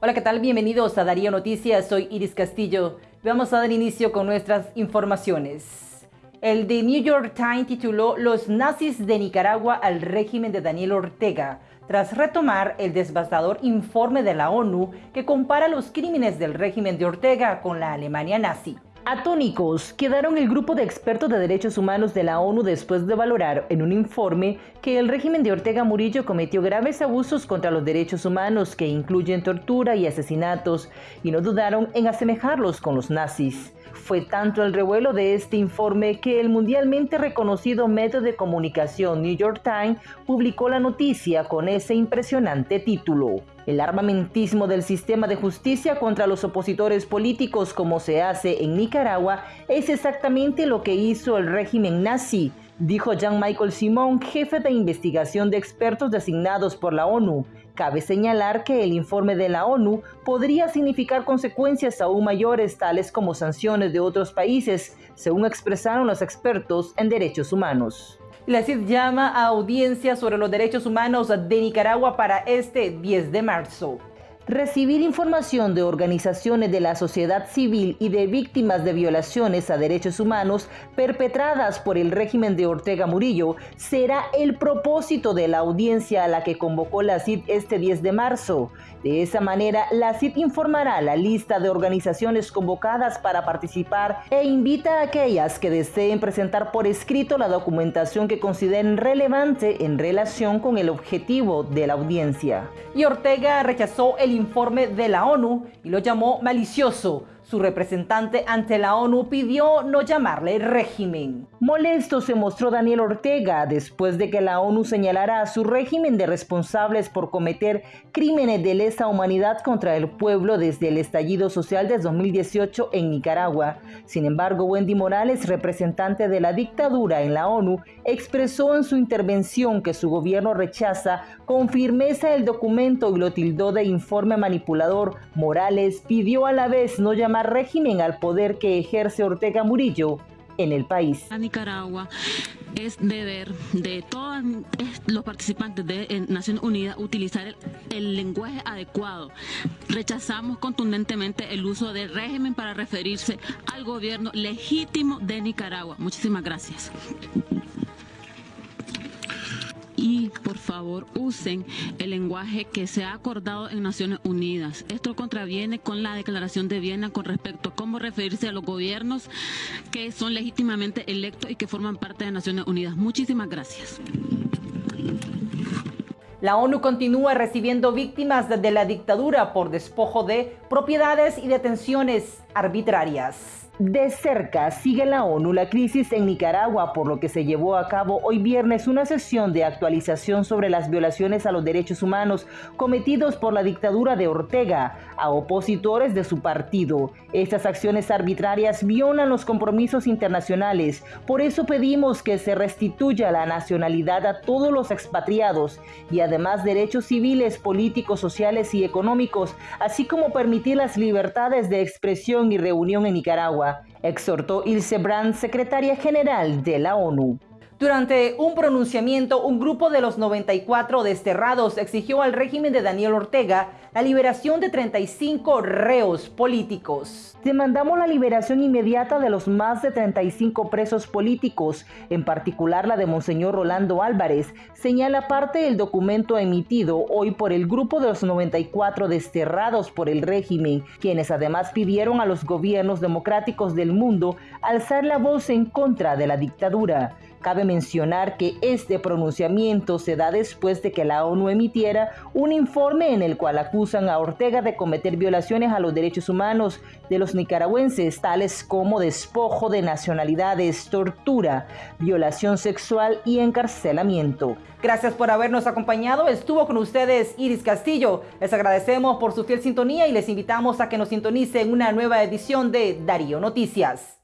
Hola, ¿qué tal? Bienvenidos a Darío Noticias. Soy Iris Castillo. Vamos a dar inicio con nuestras informaciones. El The New York Times tituló Los nazis de Nicaragua al régimen de Daniel Ortega, tras retomar el devastador informe de la ONU que compara los crímenes del régimen de Ortega con la Alemania nazi. Atónicos quedaron el grupo de expertos de derechos humanos de la ONU después de valorar en un informe que el régimen de Ortega Murillo cometió graves abusos contra los derechos humanos que incluyen tortura y asesinatos y no dudaron en asemejarlos con los nazis. Fue tanto el revuelo de este informe que el mundialmente reconocido medio de comunicación New York Times publicó la noticia con ese impresionante título. El armamentismo del sistema de justicia contra los opositores políticos como se hace en Nicaragua es exactamente lo que hizo el régimen nazi, dijo Jean-Michael Simon, jefe de investigación de expertos designados por la ONU. Cabe señalar que el informe de la ONU podría significar consecuencias aún mayores, tales como sanciones de otros países, según expresaron los expertos en derechos humanos. La CID llama a audiencia sobre los derechos humanos de Nicaragua para este 10 de marzo recibir información de organizaciones de la sociedad civil y de víctimas de violaciones a derechos humanos perpetradas por el régimen de Ortega Murillo será el propósito de la audiencia a la que convocó la CID este 10 de marzo. De esa manera, la CID informará la lista de organizaciones convocadas para participar e invita a aquellas que deseen presentar por escrito la documentación que consideren relevante en relación con el objetivo de la audiencia. Y Ortega rechazó el informe de la ONU y lo llamó malicioso su representante ante la ONU pidió no llamarle régimen. Molesto se mostró Daniel Ortega después de que la ONU señalara a su régimen de responsables por cometer crímenes de lesa humanidad contra el pueblo desde el estallido social de 2018 en Nicaragua. Sin embargo, Wendy Morales, representante de la dictadura en la ONU, expresó en su intervención que su gobierno rechaza con firmeza el documento y lo tildó de informe manipulador. Morales pidió a la vez no llamar régimen al poder que ejerce Ortega Murillo en el país. A Nicaragua es deber de todos los participantes de Naciones Unidas utilizar el, lenguaje adecuado. Rechazamos contundentemente el uso del régimen para referirse al gobierno legítimo de Nicaragua. Muchísimas gracias por favor usen el lenguaje que se ha acordado en Naciones Unidas. Esto contraviene con la Declaración de Viena con respecto a cómo referirse a los gobiernos que son legítimamente electos y que forman parte de Naciones Unidas. Muchísimas gracias. La ONU continúa recibiendo víctimas de la dictadura por despojo de propiedades y detenciones arbitrarias. De cerca sigue la ONU la crisis en Nicaragua, por lo que se llevó a cabo hoy viernes una sesión de actualización sobre las violaciones a los derechos humanos cometidos por la dictadura de Ortega a opositores de su partido. Estas acciones arbitrarias violan los compromisos internacionales, por eso pedimos que se restituya la nacionalidad a todos los expatriados y además derechos civiles, políticos, sociales y económicos, así como permitir las libertades de expresión y reunión en Nicaragua exhortó Ilse Brandt, secretaria general de la ONU. Durante un pronunciamiento, un grupo de los 94 desterrados exigió al régimen de Daniel Ortega la liberación de 35 reos políticos. Demandamos la liberación inmediata de los más de 35 presos políticos, en particular la de Monseñor Rolando Álvarez, señala parte del documento emitido hoy por el grupo de los 94 desterrados por el régimen, quienes además pidieron a los gobiernos democráticos del mundo alzar la voz en contra de la dictadura. Cabe mencionar que este pronunciamiento se da después de que la ONU emitiera un informe en el cual acusan a Ortega de cometer violaciones a los derechos humanos de los nicaragüenses, tales como despojo de nacionalidades, tortura, violación sexual y encarcelamiento. Gracias por habernos acompañado. Estuvo con ustedes Iris Castillo. Les agradecemos por su fiel sintonía y les invitamos a que nos sintonicen una nueva edición de Darío Noticias.